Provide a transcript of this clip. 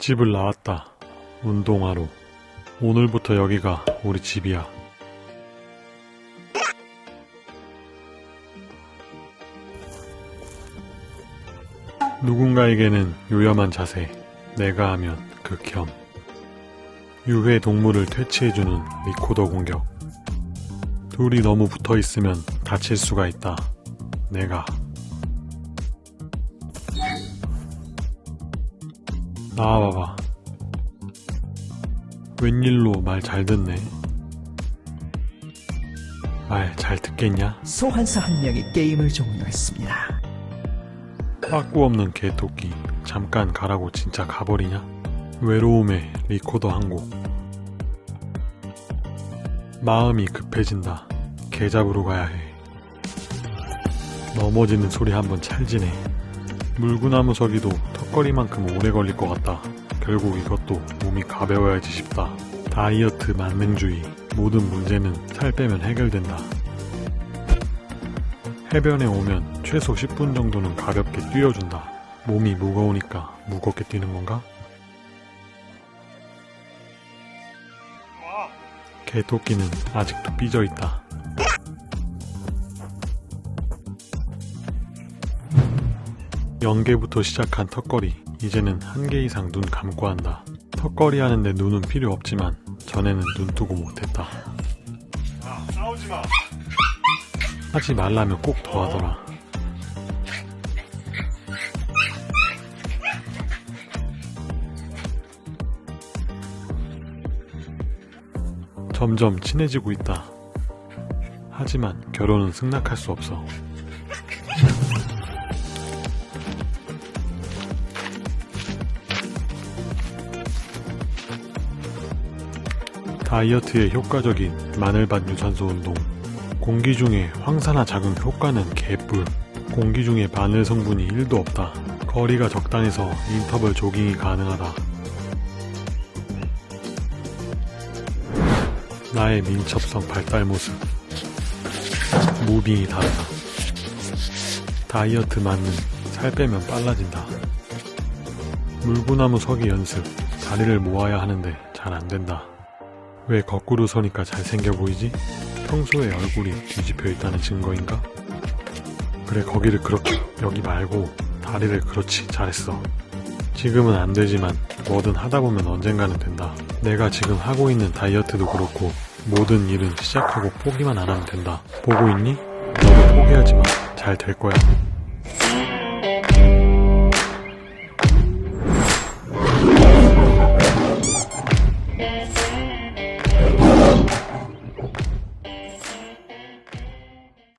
집을 나왔다. 운동하러. 오늘부터 여기가 우리 집이야. 누군가에게는 요염한 자세, 내가 하면 극혐. 유해 동물을 퇴치해주는 리코더 공격. 둘이 너무 붙어 있으면 다칠 수가 있다. 내가. 나와봐봐. 웬일로 말 잘 듣네. 말 잘 듣겠냐? 소환사 한 명이 게임을 종료했습니다. 빠꾸 없는 개토끼. 잠깐 가라고 진짜 가버리냐? 외로움에 리코더 한 곡. 마음이 급해진다. 개 잡으러 가야 해. 넘어지는 소리 한번 찰지네. 물구나무 서기도 턱걸이만큼 오래 걸릴 것 같다. 결국 이것도 몸이 가벼워야지 싶다. 다이어트 만능주의. 모든 문제는 살 빼면 해결된다. 해변에 오면 최소 10분 정도는 가볍게 뛰어준다. 몸이 무거우니까 무겁게 뛰는 건가? 개토끼는 아직도 삐져있다. 연계부터 시작한 턱걸이 이제는 한 개 이상 눈 감고 한다. 턱걸이 하는데 눈은 필요 없지만 전에는 눈 뜨고 못했다. 하지 말라면 꼭 더 하더라. 점점 친해지고 있다. 하지만 결혼은 승낙할 수 없어. 다이어트에 효과적인 마늘밭 유산소 운동. 공기 중에 황산화 작용 효과는 개뿔. 공기 중에 바늘 성분이 1도 없다. 거리가 적당해서 인터벌 조깅이 가능하다. 나의 민첩성 발달 모습. 무빙이 다르다. 다이어트 맞는 살 빼면 빨라진다. 물구나무 서기 연습. 다리를 모아야 하는데 잘 안된다. 왜 거꾸로 서니까 잘생겨 보이지? 평소에 얼굴이 뒤집혀 있다는 증거인가? 그래 거기를 그렇게 여기 말고 다리를 그렇지 잘했어 지금은 안 되지만 뭐든 하다 보면 언젠가는 된다 내가 지금 하고 있는 다이어트도 그렇고 모든 일은 시작하고 포기만 안 하면 된다 보고 있니? 너도 포기하지 마 잘 될 거야